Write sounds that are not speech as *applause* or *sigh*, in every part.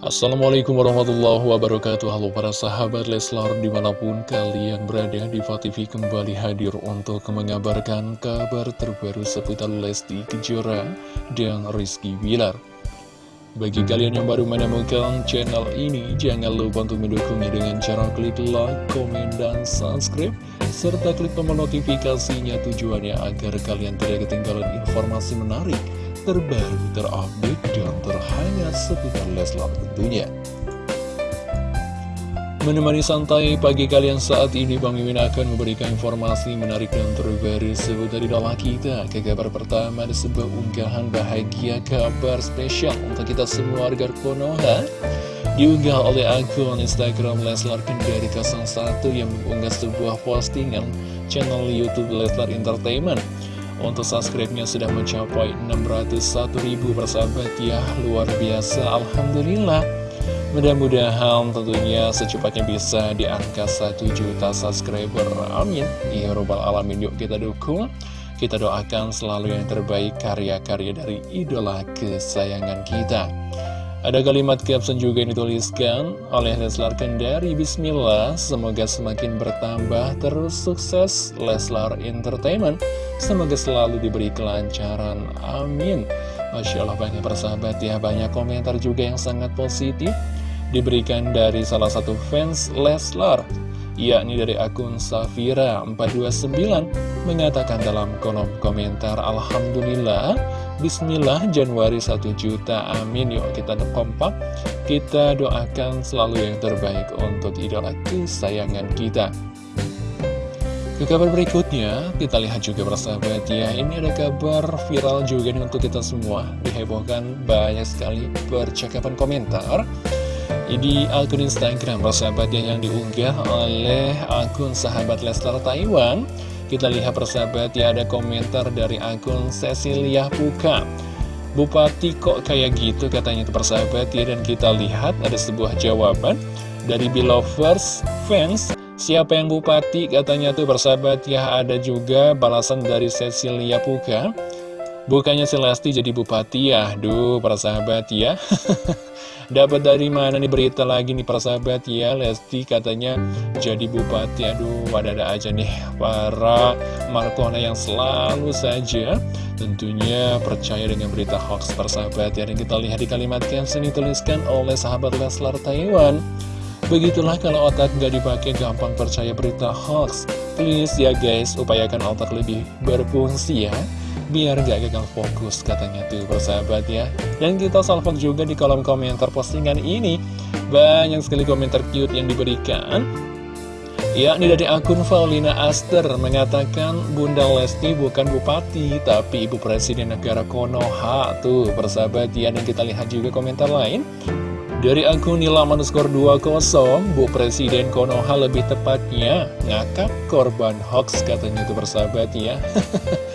Assalamualaikum warahmatullahi wabarakatuh. Halo para sahabat Leslar di mana pun kalian berada di TV kembali hadir untuk mengabarkan kabar terbaru seputar Lesti Kejora dan Rizky Bilar. Bagi kalian yang baru menemukan channel ini jangan lupa untuk mendukungnya dengan cara klik like, komen, dan subscribe serta klik tombol notifikasinya tujuannya agar kalian tidak ketinggalan informasi menarik terbaru, terupdate, dan terhangat seputar Leslar tentunya. Menemani santai pagi kalian saat ini, Bang Mimin akan memberikan informasi menarik dan terbaru seputar idola kita. Ke kabar pertama ada sebuah unggahan bahagia kabar spesial untuk kita semua warga Konoha. Diunggah oleh akun Instagram Leslar Kendari 01 yang mengunggah sebuah postingan channel Youtube Leslar Entertainment. Untuk subscribe-nya sudah mencapai 601 ribu persahabat. Ya Luar biasa. Alhamdulillah. Mudah-mudahan tentunya secepatnya bisa di angka 1 juta subscriber. Amin. Ya robbal alamin. Yuk kita dukung. Kita doakan selalu yang terbaik karya-karya dari idola kesayangan kita ada kalimat caption juga yang dituliskan oleh Leslar Kendari. Bismillah, semoga semakin bertambah terus sukses Leslar Entertainment. Semoga selalu diberi kelancaran, amin. Masya Allah banyak persahabat ya, banyak komentar juga yang sangat positif Diberikan dari salah satu fans Leslar yakni dari akun Safira429 mengatakan dalam kolom komentar Alhamdulillah Bismillah Januari 1 juta amin. Yuk kita kompak. Kita doakan selalu yang terbaik untuk idola kesayangan kita. Ke kabar berikutnya kita lihat juga persahabat ya ini ada kabar viral juga nih untuk kita semua. Dihebohkan banyak sekali percakapan komentar di akun Instagram persahabat yang diunggah oleh akun sahabat Lester Taiwan. Kita lihat persahabat ya ada komentar dari akun Cecilia Puka. Bupati kok kayak gitu katanya persahabat ya Dan kita lihat ada sebuah jawaban dari Belovers fans. Siapa yang bupati katanya tuh persahabat ya Ada juga balasan dari Cecilia Puka Bukannya Celesti jadi bupati ya? Duh persahabat ya. *laughs* Dapat dari mana nih berita lagi nih persahabat ya? Lesti katanya jadi bupati. Aduh ada-ada aja nih para Markona yang selalu saja Tentunya percaya dengan berita hoax persahabat ya. Dan kita lihat di kalimat caption dituliskan oleh sahabat Leslar Taiwan. Begitulah kalau otak nggak dipakai gampang percaya berita hoax. Please ya guys upayakan otak lebih berfungsi ya biar gak gagal fokus katanya tuh persahabat ya. Dan kita salvok juga di kolom komentar postingan ini. Banyak sekali komentar cute yang diberikan. Yakni dari akun Paulina Aster mengatakan Bunda Lesti bukan bupati tapi ibu presiden negara Konoha tuh persahabat ya. Dan kita lihat juga komentar lain. Dari akun Nila Manuskor 20 Bu Presiden Konoha lebih tepatnya ngakak korban hoax katanya tuh persahabat ya *laughs*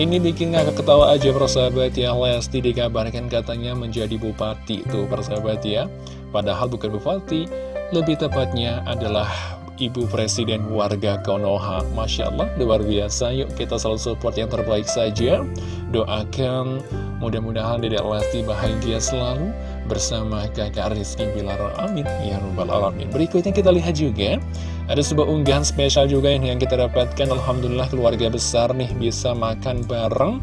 Ini bikin ngakak ketawa aja persahabat ya. Lesti dikabarkan katanya menjadi bupati tuh persahabat ya. Padahal bukan bupati Lebih tepatnya adalah ibu presiden warga Konoha. Masya Allah luar biasa. Yuk kita selalu support yang terbaik saja. Doakan mudah-mudahan Dedek Lesti bahagia selalu Bersama kakak Rizky Bilar. Amin. Ya Rabbal Alamin. Berikutnya kita lihat juga ada sebuah unggahan spesial juga yang kita dapatkan. Alhamdulillah keluarga besar nih bisa makan bareng.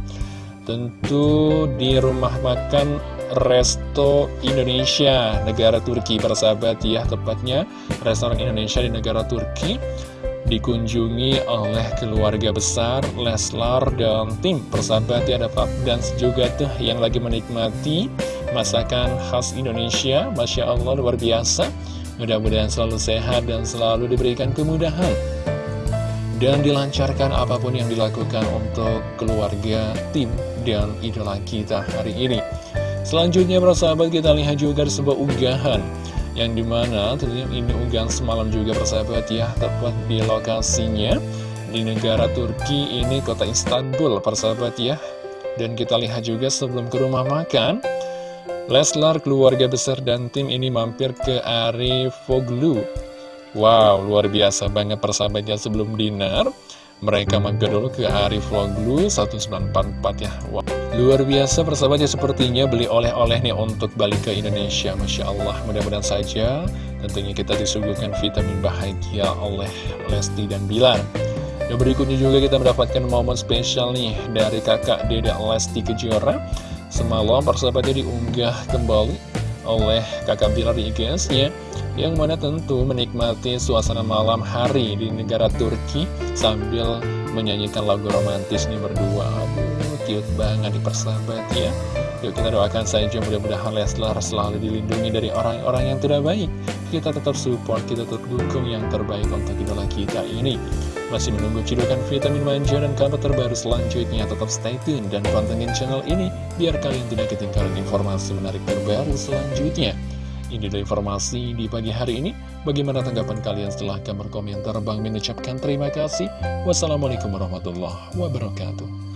Tentu di rumah makan Resto Indonesia Negara Turki persahabat ya Tepatnya restoran Indonesia di negara Turki Dikunjungi oleh keluarga besar Leslar dan tim persahabat ya Ada Pak dan juga tuh yang lagi menikmati Masakan khas Indonesia Masya Allah luar biasa Mudah-mudahan selalu sehat dan selalu diberikan kemudahan dan dilancarkan apa pun yang dilakukan untuk keluarga, tim, dan idola kita hari ini. Selanjutnya persahabat kita lihat juga sebuah unggahan yang di mana tentunya ini unggahan semalam juga persahabat ya tepat di lokasinya di negara Turki ini kota Istanbul persahabat ya dan kita lihat juga sebelum ke rumah makan Leslar, keluarga besar dan tim ini mampir ke Arifoglu. Wow, luar biasa banget persahabatnya sebelum dinner. Mereka mampir dulu ke Arifoglu 1944 ya. Wow. Luar biasa persahabatnya sepertinya beli oleh-oleh nih untuk balik ke Indonesia. Masya Allah mudah-mudahan saja tentunya kita disuguhkan vitamin bahagia oleh Lesti dan Bilar. Yang berikutnya juga kita mendapatkan momen spesial nih dari kakak Deda Lesti Kejora. Semalam persahabatnya diunggah kembali oleh kakak Bilar di IGS-nya Yang mana tentu menikmati suasana malam hari di negara Turki Sambil menyanyikan lagu romantis nih berdua cute banget di persahabat ya Yuk kita doakan saja mudah-mudahan Leslar selalu dilindungi dari orang-orang yang tidak baik Kita tetap support, kita tetap dukung yang terbaik untuk idola kita ini Masih menunggu cidukan vitamin manja dan kabar terbaru selanjutnya Tetap stay tune dan pantengin channel ini Biar kalian tidak ketinggalan informasi menarik terbaru selanjutnya ini adalah informasi di pagi hari ini. Bagaimana tanggapan kalian setelah kamar komentar Bang mengucapkan terima kasih. Wassalamualaikum warahmatullahi wabarakatuh.